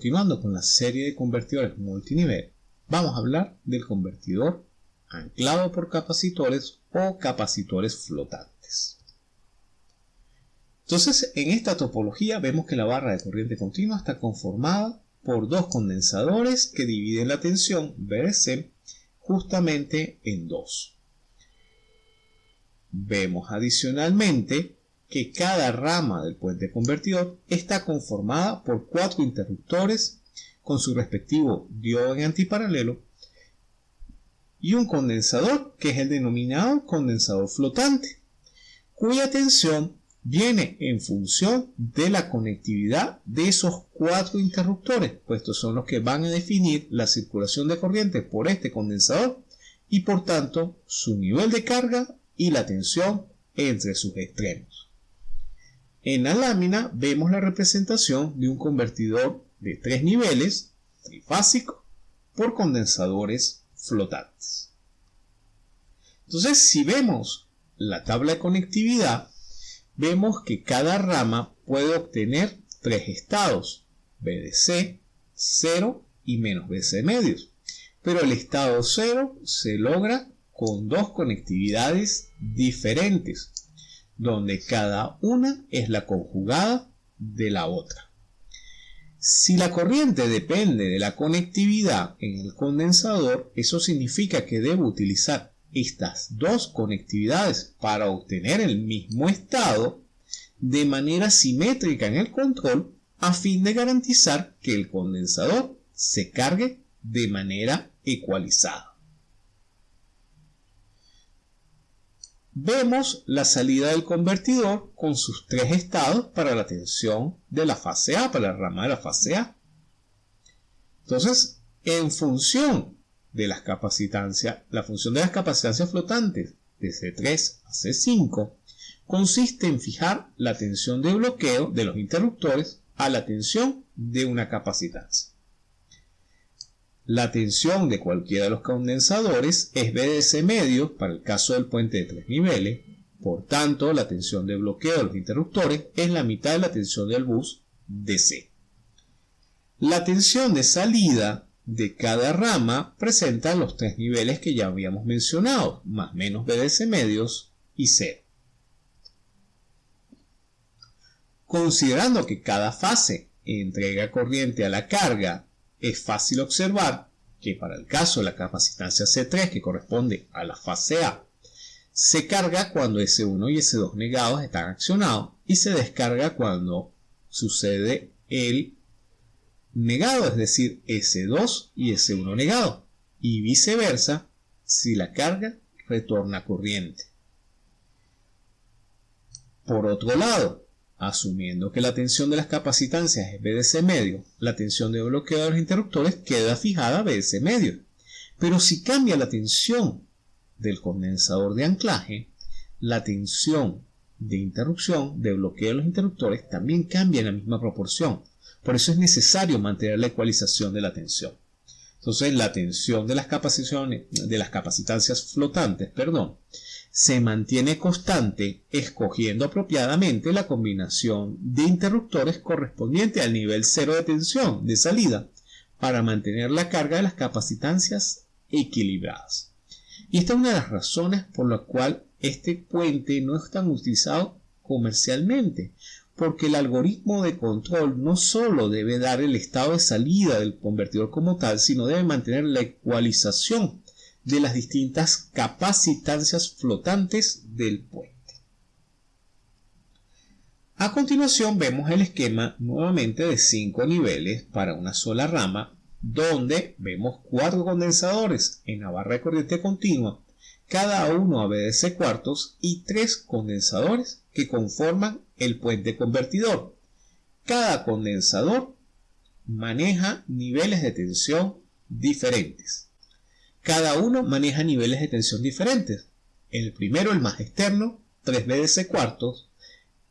continuando con la serie de convertidores multinivel, vamos a hablar del convertidor anclado por capacitores o capacitores flotantes. Entonces, en esta topología vemos que la barra de corriente continua está conformada por dos condensadores que dividen la tensión VDC justamente en dos. Vemos adicionalmente que cada rama del puente convertidor está conformada por cuatro interruptores con su respectivo diodo en antiparalelo y un condensador que es el denominado condensador flotante, cuya tensión viene en función de la conectividad de esos cuatro interruptores, puestos son los que van a definir la circulación de corriente por este condensador y por tanto su nivel de carga y la tensión entre sus extremos. En la lámina vemos la representación de un convertidor de tres niveles, trifásico, por condensadores flotantes. Entonces, si vemos la tabla de conectividad, vemos que cada rama puede obtener tres estados, BDC, 0 y menos BC medios. Pero el estado 0 se logra con dos conectividades diferentes, donde cada una es la conjugada de la otra. Si la corriente depende de la conectividad en el condensador, eso significa que debo utilizar estas dos conectividades para obtener el mismo estado de manera simétrica en el control a fin de garantizar que el condensador se cargue de manera ecualizada. Vemos la salida del convertidor con sus tres estados para la tensión de la fase A, para la rama de la fase A. Entonces, en función de las capacitancias, la función de las capacitancias flotantes de C3 a C5 consiste en fijar la tensión de bloqueo de los interruptores a la tensión de una capacitancia. La tensión de cualquiera de los condensadores es BDC medio para el caso del puente de tres niveles, por tanto la tensión de bloqueo de los interruptores es la mitad de la tensión del bus DC. La tensión de salida de cada rama presenta los tres niveles que ya habíamos mencionado, más menos BDC medios y cero. Considerando que cada fase entrega corriente a la carga es fácil observar que para el caso de la capacitancia C3, que corresponde a la fase A, se carga cuando S1 y S2 negados están accionados y se descarga cuando sucede el negado, es decir, S2 y S1 negado, y viceversa si la carga retorna corriente. Por otro lado, Asumiendo que la tensión de las capacitancias es BDC medio, la tensión de bloqueo de los interruptores queda fijada a BDC medio. Pero si cambia la tensión del condensador de anclaje, la tensión de interrupción, de bloqueo de los interruptores, también cambia en la misma proporción. Por eso es necesario mantener la ecualización de la tensión. Entonces, la tensión de las, capacitancias flotantes, perdón, se mantiene constante escogiendo apropiadamente la combinación de interruptores correspondiente al nivel cero de tensión de salida para mantener la carga de las capacitancias equilibradas. Y esta es una de las razones por la cual este puente no es tan utilizado comercialmente, porque el algoritmo de control no solo debe dar el estado de salida del convertidor como tal, sino debe mantener la ecualización de las distintas capacitancias flotantes del puente. A continuación vemos el esquema nuevamente de 5 niveles para una sola rama donde vemos cuatro condensadores en la barra de corriente continua, cada uno a BDC cuartos y tres condensadores que conforman el puente convertidor. Cada condensador maneja niveles de tensión diferentes. Cada uno maneja niveles de tensión diferentes. El primero, el más externo, 3 BDC cuartos.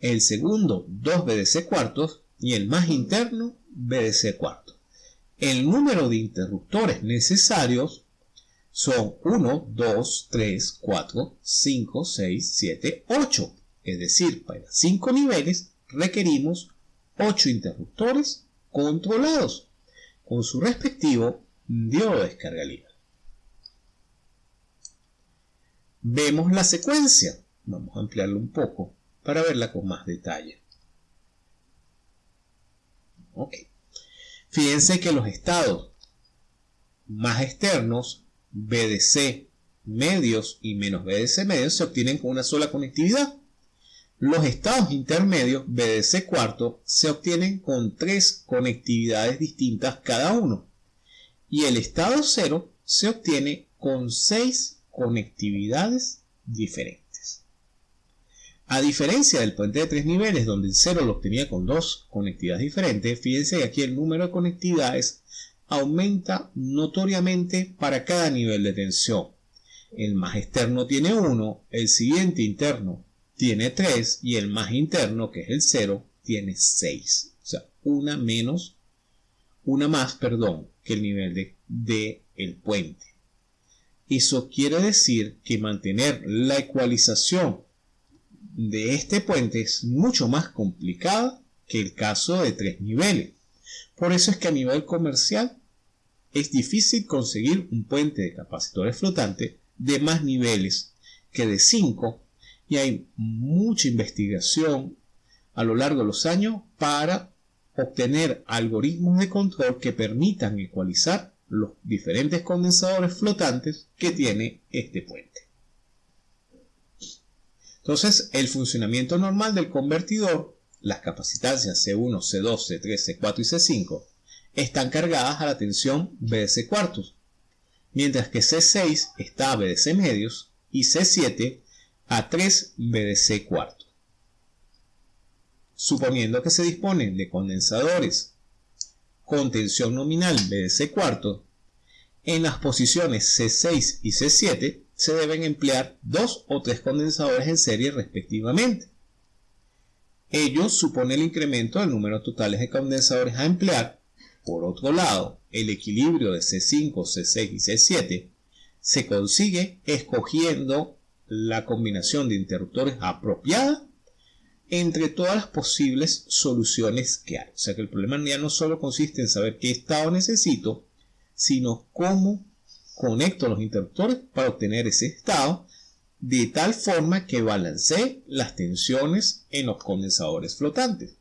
El segundo, 2 BDC cuartos. Y el más interno, BDC cuartos. El número de interruptores necesarios son 1, 2, 3, 4, 5, 6, 7, 8. Es decir, para 5 niveles requerimos 8 interruptores controlados. con su respectivo diodo de libre. Vemos la secuencia. Vamos a ampliarlo un poco para verla con más detalle. Ok. Fíjense que los estados más externos, BDC medios y menos BDC medios, se obtienen con una sola conectividad. Los estados intermedios, BDC cuarto, se obtienen con tres conectividades distintas cada uno. Y el estado cero se obtiene con seis conectividades diferentes. A diferencia del puente de tres niveles, donde el cero lo obtenía con dos conectividades diferentes, fíjense que aquí el número de conectividades aumenta notoriamente para cada nivel de tensión. El más externo tiene 1, el siguiente interno tiene 3 y el más interno, que es el 0, tiene 6. O sea, una menos, una más, perdón, que el nivel de, el puente. Eso quiere decir que mantener la ecualización de este puente es mucho más complicado que el caso de tres niveles. Por eso es que a nivel comercial es difícil conseguir un puente de capacitores flotantes de más niveles que de 5 y hay mucha investigación a lo largo de los años para obtener algoritmos de control que permitan ecualizar los diferentes condensadores flotantes que tiene este puente. Entonces, el funcionamiento normal del convertidor, las capacitancias C1, C2, C3, C4 y C5, están cargadas a la tensión BDC cuartos, mientras que C6 está a BDC medios y C7 a 3 BDC cuartos. Suponiendo que se disponen de condensadores con tensión nominal BDC cuarto, en las posiciones C6 y C7 se deben emplear dos o tres condensadores en serie respectivamente. Ello supone el incremento del número total de condensadores a emplear por otro lado, el equilibrio de C5, C6 y C7 se consigue escogiendo la combinación de interruptores apropiada entre todas las posibles soluciones que hay. O sea que el problema ya no solo consiste en saber qué estado necesito, sino cómo conecto los interruptores para obtener ese estado de tal forma que balancee las tensiones en los condensadores flotantes.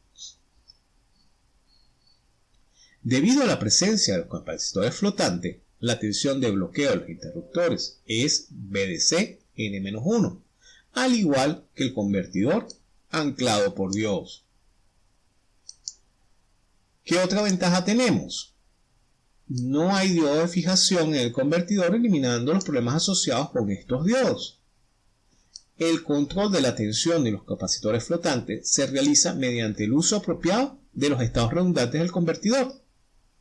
Debido a la presencia de los capacitores flotantes, la tensión de bloqueo de los interruptores es BDC N-1, al igual que el convertidor anclado por diodos. ¿Qué otra ventaja tenemos? No hay diodo de fijación en el convertidor eliminando los problemas asociados con estos diodos. El control de la tensión de los capacitores flotantes se realiza mediante el uso apropiado de los estados redundantes del convertidor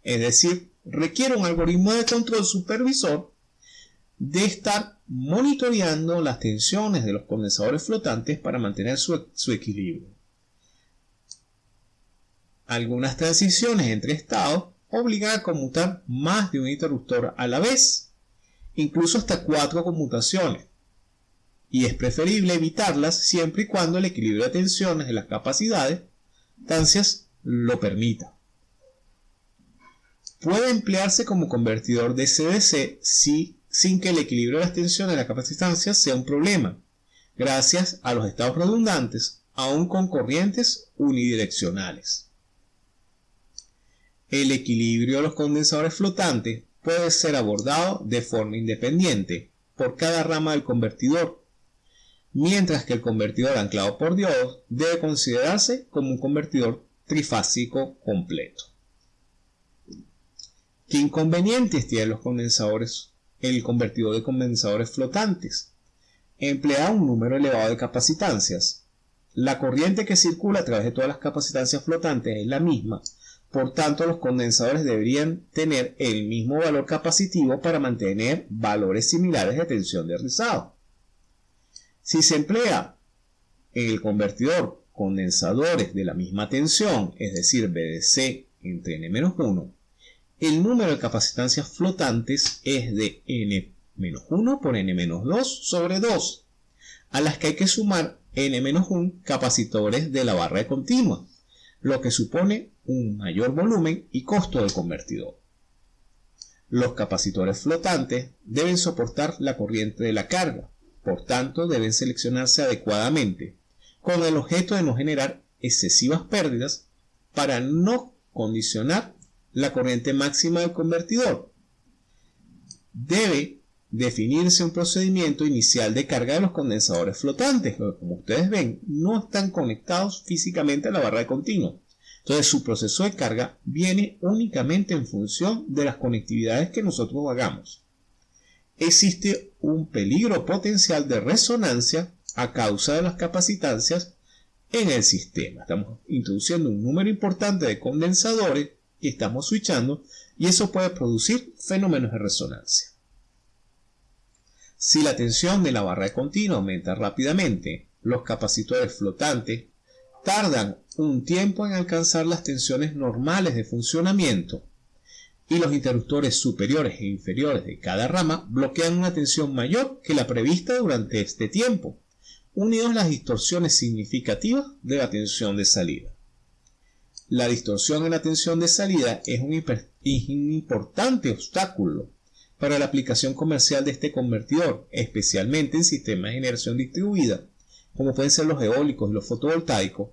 es decir, requiere un algoritmo de control supervisor de estar monitoreando las tensiones de los condensadores flotantes para mantener su, su equilibrio. Algunas transiciones entre estados obligan a conmutar más de un interruptor a la vez, incluso hasta cuatro conmutaciones, y es preferible evitarlas siempre y cuando el equilibrio de tensiones de las capacidades lo permita. Puede emplearse como convertidor de CDC sin que el equilibrio de las tensiones de la capacitancia sea un problema, gracias a los estados redundantes, aún con corrientes unidireccionales. El equilibrio de los condensadores flotantes puede ser abordado de forma independiente por cada rama del convertidor, mientras que el convertidor anclado por diodos debe considerarse como un convertidor trifásico completo. ¿Qué inconvenientes tienen los condensadores? El convertidor de condensadores flotantes. Emplea un número elevado de capacitancias. La corriente que circula a través de todas las capacitancias flotantes es la misma, por tanto los condensadores deberían tener el mismo valor capacitivo para mantener valores similares de tensión de rizado. Si se emplea en el convertidor condensadores de la misma tensión, es decir, BDC entre N-1, el número de capacitancias flotantes es de n-1 por n-2 sobre 2, a las que hay que sumar n-1 capacitores de la barra de continua, lo que supone un mayor volumen y costo del convertidor. Los capacitores flotantes deben soportar la corriente de la carga, por tanto deben seleccionarse adecuadamente, con el objeto de no generar excesivas pérdidas para no condicionar la corriente máxima del convertidor. Debe definirse un procedimiento inicial de carga de los condensadores flotantes, como ustedes ven no están conectados físicamente a la barra de continuo. Entonces su proceso de carga viene únicamente en función de las conectividades que nosotros hagamos. Existe un peligro potencial de resonancia a causa de las capacitancias en el sistema. Estamos introduciendo un número importante de condensadores estamos switchando y eso puede producir fenómenos de resonancia. Si la tensión de la barra de continuo aumenta rápidamente, los capacitores flotantes tardan un tiempo en alcanzar las tensiones normales de funcionamiento y los interruptores superiores e inferiores de cada rama bloquean una tensión mayor que la prevista durante este tiempo, unidos las distorsiones significativas de la tensión de salida. La distorsión en la tensión de salida es un, importante obstáculo para la aplicación comercial de este convertidor, especialmente en sistemas de generación distribuida, como pueden ser los eólicos y los fotovoltaicos,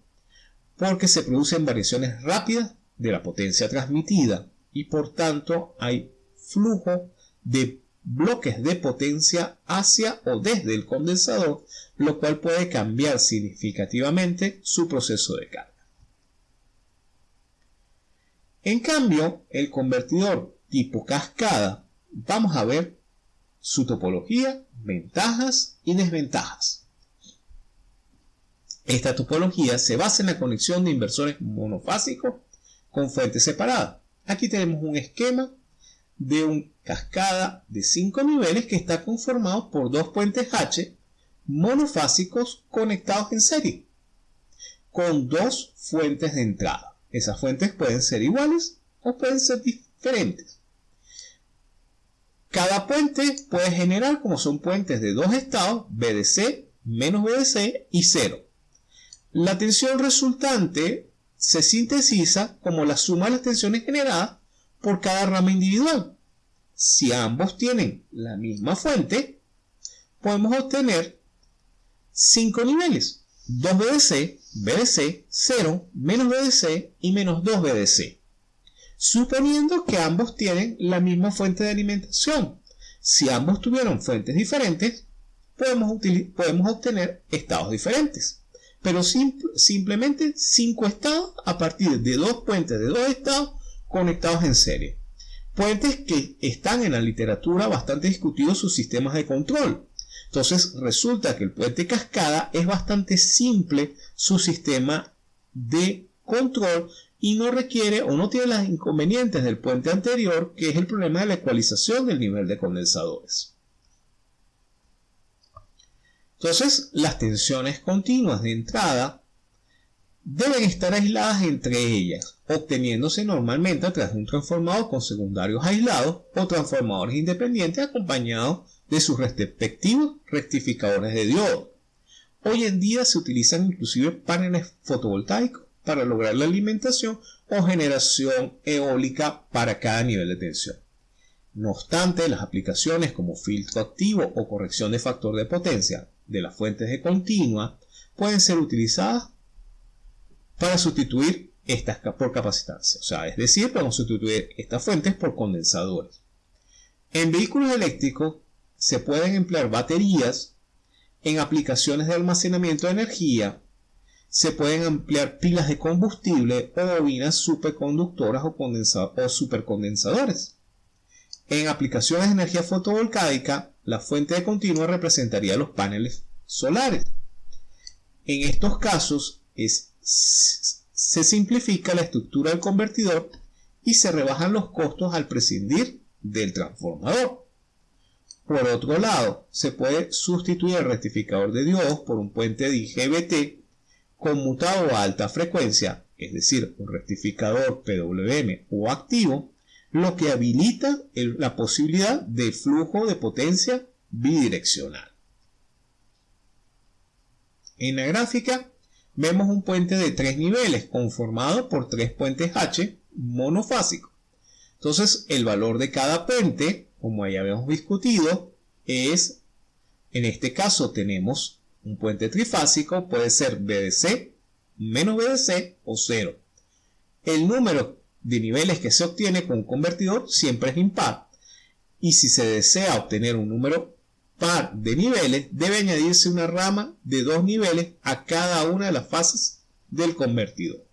porque se producen variaciones rápidas de la potencia transmitida y por tanto hay flujo de bloques de potencia hacia o desde el condensador, lo cual puede cambiar significativamente su proceso de carga. En cambio, el convertidor tipo cascada, vamos a ver su topología, ventajas y desventajas. Esta topología se basa en la conexión de inversores monofásicos con fuentes separadas. Aquí tenemos un esquema de una cascada de 5 niveles que está conformado por dos puentes H monofásicos conectados en serie con dos fuentes de entrada. Esas fuentes pueden ser iguales o pueden ser diferentes. Cada puente puede generar, como son puentes de dos estados, BDC, menos BDC y 0. La tensión resultante se sintetiza como la suma de las tensiones generadas por cada rama individual. Si ambos tienen la misma fuente, podemos obtener 5 niveles. 2 BDC, BDC, 0, menos BDC y menos 2 BDC. Suponiendo que ambos tienen la misma fuente de alimentación. Si ambos tuvieron fuentes diferentes, podemos, podemos obtener estados diferentes pero simplemente cinco estados a partir de dos puentes de dos estados conectados en serie. Puentes que están en la literatura bastante discutidos sus sistemas de control. Entonces resulta que el puente cascada es bastante simple su sistema de control y no requiere o no tiene los inconvenientes del puente anterior que es el problema de la ecualización del nivel de condensadores. Entonces, las tensiones continuas de entrada deben estar aisladas entre ellas, obteniéndose normalmente a través de un transformador con secundarios aislados o transformadores independientes acompañados de sus respectivos rectificadores de diodo. Hoy en día se utilizan inclusive paneles fotovoltaicos para lograr la alimentación o generación eólica para cada nivel de tensión. No obstante, las aplicaciones como filtro activo o corrección de factor de potencia de las fuentes de continua pueden ser utilizadas para sustituir estas por capacitancia. O sea, es decir, podemos sustituir estas fuentes por condensadores. En vehículos eléctricos se pueden emplear baterías en aplicaciones de almacenamiento de energía. Se pueden emplear pilas de combustible o bobinas superconductoras o, o supercondensadores. En aplicaciones de energía fotovoltaica, la fuente de continua representaría los paneles solares. En estos casos se simplifica la estructura del convertidor y se rebajan los costos al prescindir del transformador. Por otro lado, se puede sustituir el rectificador de diodos por un puente de IGBT conmutado a alta frecuencia, es decir, un rectificador PWM o activo, lo que habilita la posibilidad de flujo de potencia bidireccional. En la gráfica vemos un puente de tres niveles conformado por tres puentes H monofásicos. Entonces, el valor de cada puente, como ya habíamos discutido, es, en este caso tenemos un puente trifásico, puede ser BDC, menos BDC o 0. El número de niveles que se obtiene con un convertidor siempre es impar. Y si se desea obtener un número par de niveles, debe añadirse una rama de dos niveles a cada una de las fases del convertidor.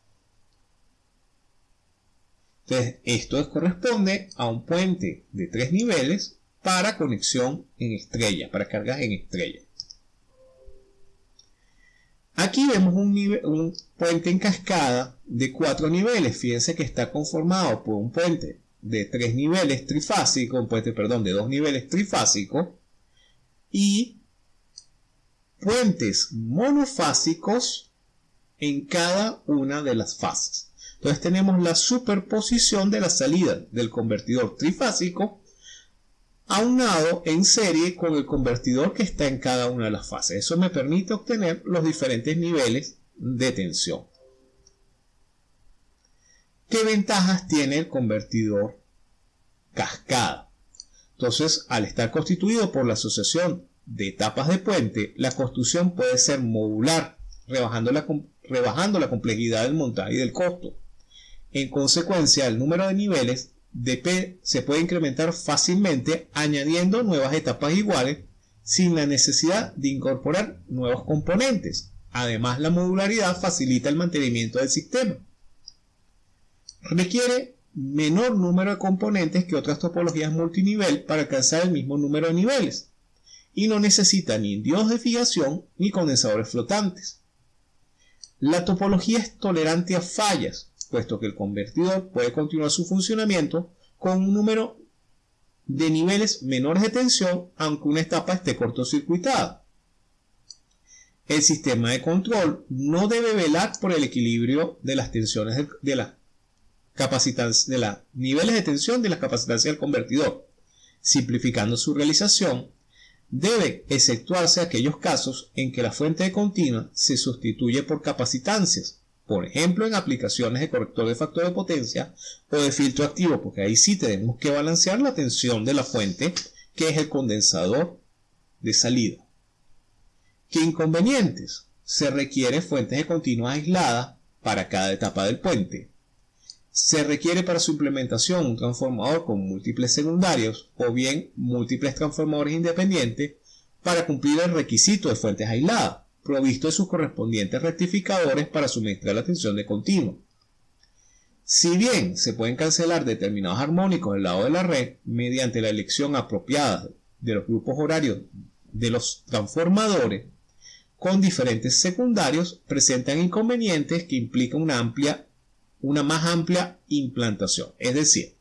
Entonces, esto corresponde a un puente de tres niveles para conexión en estrella, para cargas en estrella. Aquí vemos un, un, puente en cascada de cuatro niveles. Fíjense que está conformado por un puente de tres niveles trifásico, un puente, perdón, de dos niveles trifásico y puentes monofásicos en cada una de las fases. Entonces tenemos la superposición de la salida del convertidor trifásico aunado en serie con el convertidor que está en cada una de las fases. Eso me permite obtener los diferentes niveles de tensión. ¿Qué ventajas tiene el convertidor cascada? Entonces, al estar constituido por la asociación de etapas de puente, la construcción puede ser modular, rebajando la, rebajando la complejidad del montaje y del costo. En consecuencia, el número de niveles de P se puede incrementar fácilmente añadiendo nuevas etapas iguales sin la necesidad de incorporar nuevos componentes. Además, la modularidad facilita el mantenimiento del sistema. Requiere menor número de componentes que otras topologías multinivel para alcanzar el mismo número de niveles y no necesita ni endios de fijación ni condensadores flotantes. La topología es tolerante a fallas, puesto que el convertidor puede continuar su funcionamiento con un número de niveles menores de tensión aunque una etapa esté cortocircuitada. El sistema de control no debe velar por el equilibrio de las tensiones de, de la de los niveles de tensión de la capacitancia del convertidor, simplificando su realización debe exceptuarse aquellos casos en que la fuente de continua se sustituye por capacitancias, por ejemplo en aplicaciones de corrector de factor de potencia o de filtro activo, porque ahí sí tenemos que balancear la tensión de la fuente, que es el condensador de salida. ¿Qué inconvenientes? Se requieren fuentes de continua aisladas para cada etapa del puente. Se requiere para su implementación un transformador con múltiples secundarios o bien múltiples transformadores independientes para cumplir el requisito de fuentes aisladas, provisto de sus correspondientes rectificadores para suministrar la tensión de continuo. Si bien se pueden cancelar determinados armónicos del lado de la red mediante la elección apropiada de los grupos horarios de los transformadores, con diferentes secundarios presentan inconvenientes que implican una amplia una más amplia implantación. Es decir,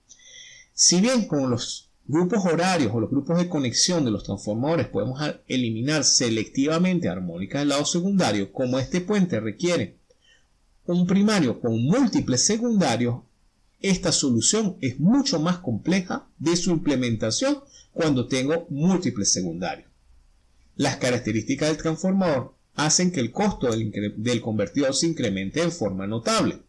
si bien con los grupos horarios o los grupos de conexión de los transformadores podemos eliminar selectivamente armónicas del lado secundario, como este puente requiere un primario con múltiples secundarios, esta solución es mucho más compleja de su implementación cuando tengo múltiples secundarios. Las características del transformador hacen que el costo del, del convertidor se incremente en forma notable.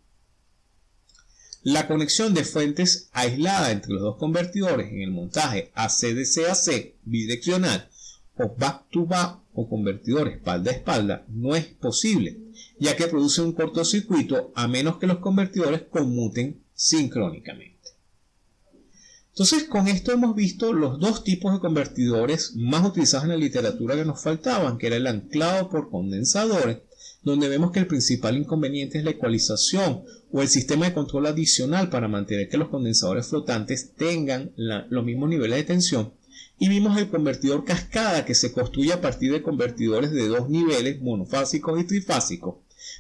La conexión de fuentes aislada entre los dos convertidores en el montaje ACDC-AC bidireccional o back-to-back o convertidor espalda a espalda no es posible, ya que produce un cortocircuito a menos que los convertidores conmuten sincrónicamente. Entonces con esto hemos visto los dos tipos de convertidores más utilizados en la literatura que nos faltaban, que era el anclado por condensadores donde vemos que el principal inconveniente es la ecualización o el sistema de control adicional para mantener que los condensadores flotantes tengan los mismos niveles de tensión. Y vimos el convertidor cascada que se construye a partir de convertidores de dos niveles monofásicos y trifásicos,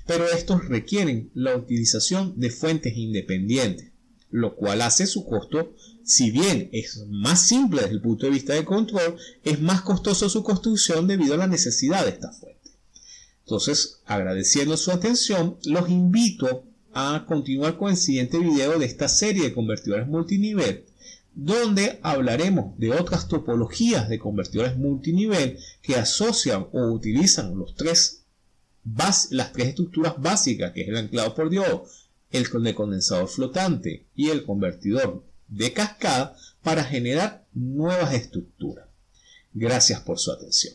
pero estos requieren la utilización de fuentes independientes, lo cual hace su costo, si bien es más simple desde el punto de vista de control, es más costoso su construcción debido a la necesidad de esta fuente. Entonces, agradeciendo su atención, los invito a continuar con el siguiente video de esta serie de convertidores multinivel, donde hablaremos de otras topologías de convertidores multinivel que asocian o utilizan los tres las tres estructuras básicas, que es el anclado por diodo, el de condensador flotante y el convertidor de cascada para generar nuevas estructuras. Gracias por su atención.